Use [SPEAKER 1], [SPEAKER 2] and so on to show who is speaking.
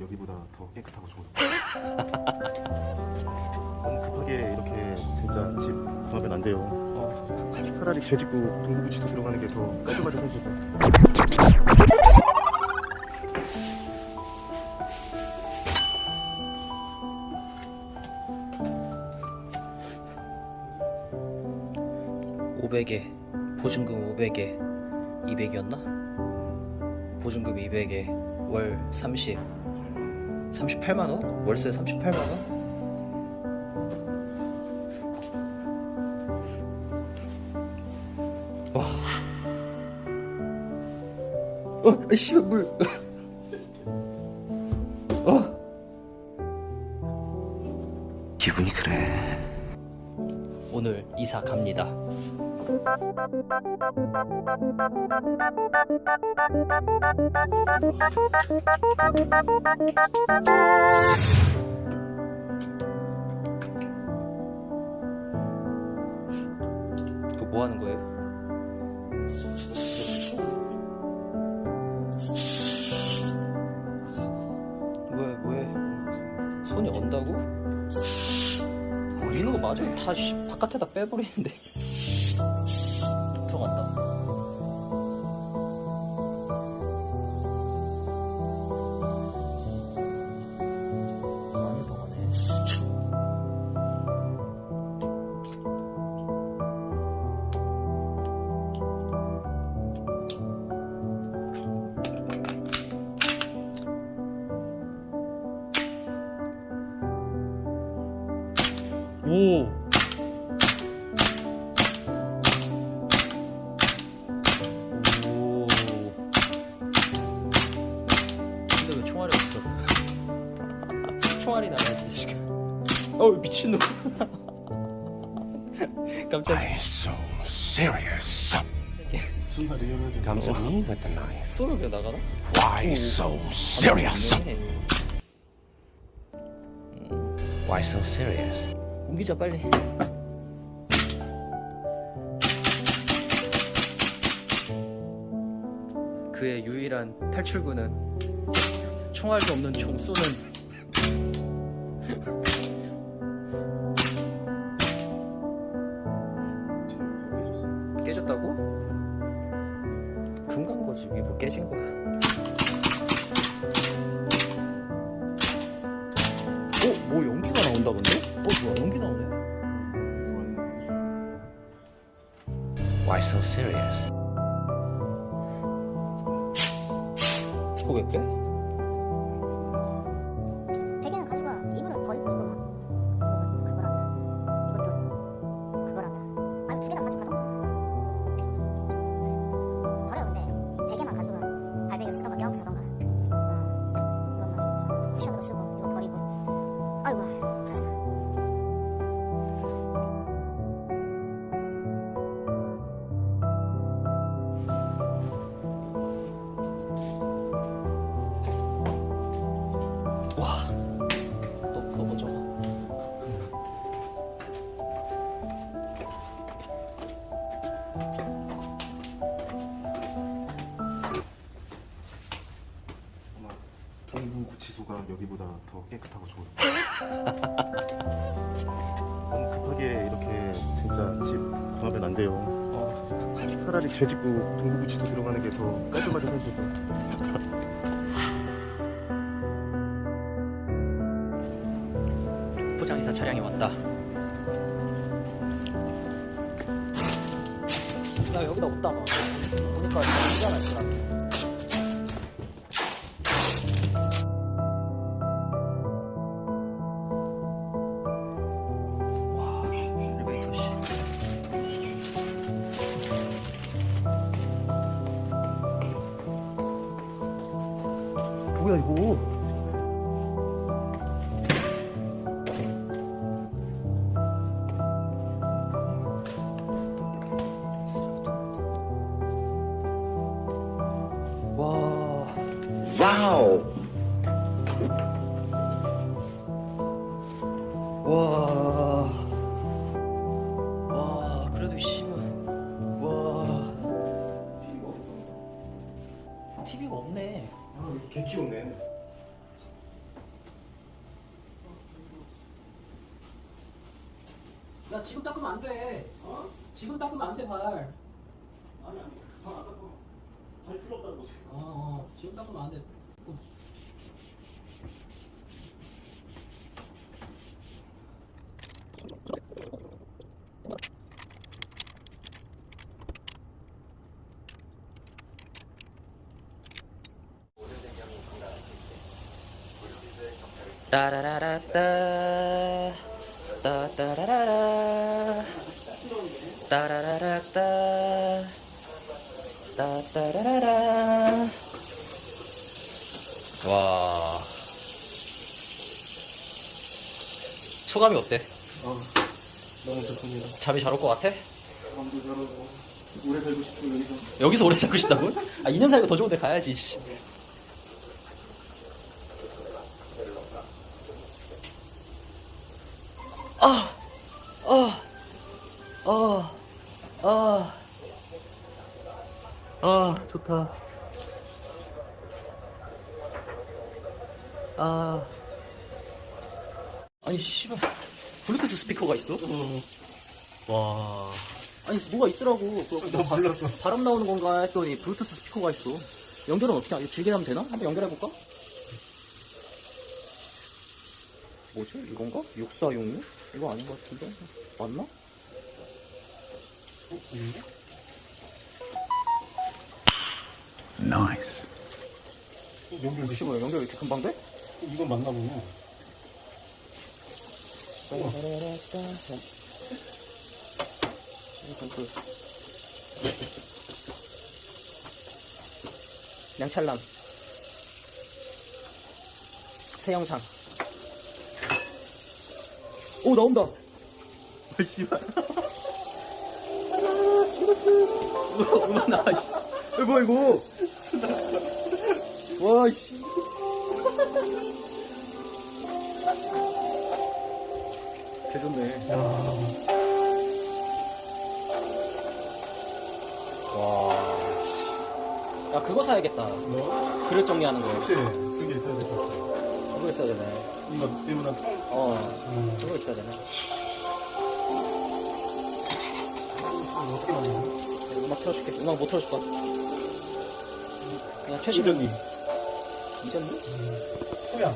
[SPEAKER 1] 여기보다 더 깨끗하고 좋아요. 너무 급하게 이렇게 진짜 집 구하면 안 돼요. 어, 차라리 죄 짓고 동부구치소 들어가는 게 더 깔끔하게 살수 있어요.
[SPEAKER 2] 오백에 보증금 500에 200이었나? 보증금 200에 월 30, 38만 원? 월세 38만 원? 와. 어, 아이씨 물. 어.
[SPEAKER 3] 기분이 그래.
[SPEAKER 2] 오늘 이사 갑니다. 그거 뭐 하는 거예요? 왜, 왜? 손이 언다고? 있는 거 맞아. 다 씨, 바깥에다 빼버리는데. 오. 오. 근데 왜 총알이 없어? 총알이 나야지 지금. 어우 미친놈. 깜짝이야.
[SPEAKER 3] Why so serious?
[SPEAKER 1] 무슨 말이에요?
[SPEAKER 3] Comes at me with the knife.
[SPEAKER 2] 소리가 나가나?
[SPEAKER 3] Why so serious? Why so serious?
[SPEAKER 2] 옮기자 빨리. 그의 유일한 탈출구는 총알도 없는 총 쏘는 깨졌다고? 금간 거지 이게 뭐 깨진 거야. 어? 뭐 연기가 나온다 근데? 어 뭐야 연기 나오네.
[SPEAKER 3] Why so serious?
[SPEAKER 2] 왜
[SPEAKER 1] 동부구치소가 여기보다 더 깨끗하고 좋아요. 너무 급하게 이렇게 진짜 집 구하면 안 돼요. 어, 차라리 죄 짓고 동부구치소 들어가는 게 더 깔끔하게 살 수 있어요.
[SPEAKER 2] 포장이사 차량이 왔다. 나 여기다 없다 봐. 보니까 여기잖아, 지금. 와. 와, 그래도 씨발. 와. TV가 없 TV가 없네.
[SPEAKER 1] 아, 개 키웠네.
[SPEAKER 4] 야, 지금 닦으면 안 돼. 어? 지금 닦으면 안 돼, 발.
[SPEAKER 5] 아니, 아니. 잘안 닦아. 잘 풀었다는 거지.
[SPEAKER 4] 어, 어. 지금 닦으면 안 돼.
[SPEAKER 2] 따라라라따 따따라라라 따라라라따 따따라라라 와 소감이 어때?
[SPEAKER 5] 아 너무 좋습니다
[SPEAKER 2] 잠이 잘 올 것 같아?
[SPEAKER 5] 잠도 잘하고 오래 살고 싶고 여기서
[SPEAKER 2] 여기서 오래 살고 싶다고? 아 2년 살고 더 좋은 데 가야지 아, 아, 아, 아, 아, 좋다. 아, 아니 씨발, 블루투스 스피커가 있어? 와, 아니 뭐가 있더라고. 그,
[SPEAKER 5] 나 발랐어
[SPEAKER 2] 바람 나오는 건가 했더니 블루투스 스피커가 있어. 연결은 어떻게 하지? 길게 하면 되나? 한번 연결해 볼까? 뭐지? 이건가? 6466? 이거 아닌 것 같은데? 맞나?
[SPEAKER 6] Nice.
[SPEAKER 5] 연결
[SPEAKER 2] 혹시 뭐 연결 왜 이렇게 금방 돼?
[SPEAKER 5] 이건 맞나 보네
[SPEAKER 2] 그 양찰남 새 영상 오 나온다.
[SPEAKER 5] 씨발.
[SPEAKER 2] 음악 나와 씨. 이거 뭐야 이거. 와씨. 개좋네. 와. 야 그거 사야겠다.
[SPEAKER 5] 뭐?
[SPEAKER 2] 그릇 정리하는 거.
[SPEAKER 5] 그치. 그게 있어야 될것 같아.
[SPEAKER 2] 그거 있어야 되네.
[SPEAKER 5] 이거 때문에
[SPEAKER 2] 어
[SPEAKER 5] 음.
[SPEAKER 2] 그거 있어야
[SPEAKER 5] 만드냐
[SPEAKER 2] 음악 틀어줄게. 음악 못 틀어줄 거야. 그냥 최신
[SPEAKER 5] 이전님
[SPEAKER 2] 이전님?
[SPEAKER 5] 소양